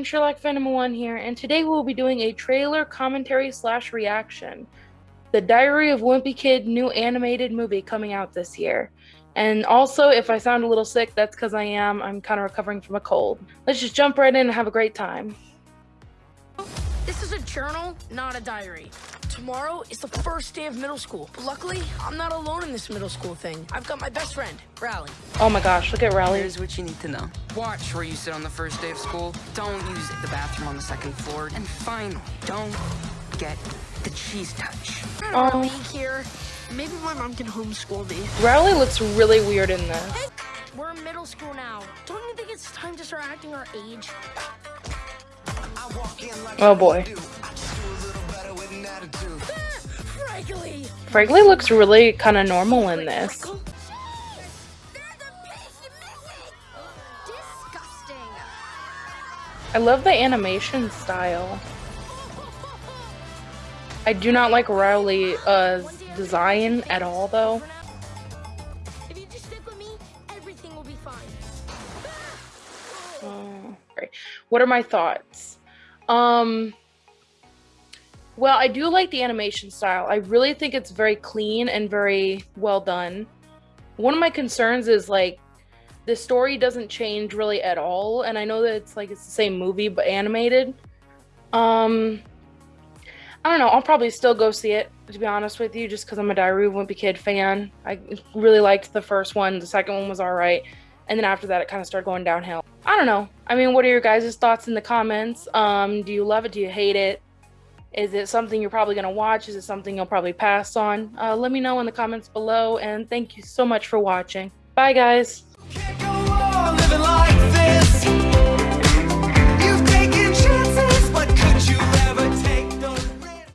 everyone, Sherlock Phantom 1 here, and today we'll be doing a trailer commentary slash reaction. The Diary of Wimpy Kid new animated movie coming out this year. And also, if I sound a little sick, that's because I am. I'm kind of recovering from a cold. Let's just jump right in and have a great time. This is a journal, not a diary. Tomorrow is the first day of middle school. But luckily, I'm not alone in this middle school thing. I've got my best friend, Rowley. Oh my gosh, look at Rowley. Here's what you need to know. Watch where you sit on the first day of school. Don't use the bathroom on the second floor. And finally, don't get the cheese touch. Oh. here. Maybe my mom can homeschool me. Rowley looks really weird in this. Hey, we're in middle school now. Don't you think it's time to start acting our age? Oh boy. Fregley looks really kind of normal in this. I love the animation style. I do not like Riley's uh, design at all, though. Oh, what are my thoughts? Um, well, I do like the animation style. I really think it's very clean and very well done. One of my concerns is like the story doesn't change really at all, and I know that it's like it's the same movie but animated. Um, I don't know. I'll probably still go see it to be honest with you, just because I'm a Diary of Wimpy Kid fan. I really liked the first one. The second one was all right, and then after that, it kind of started going downhill. I don't know. I mean, what are your guys' thoughts in the comments? Um, do you love it? Do you hate it? Is it something you're probably going to watch? Is it something you'll probably pass on? Uh, let me know in the comments below, and thank you so much for watching. Bye, guys.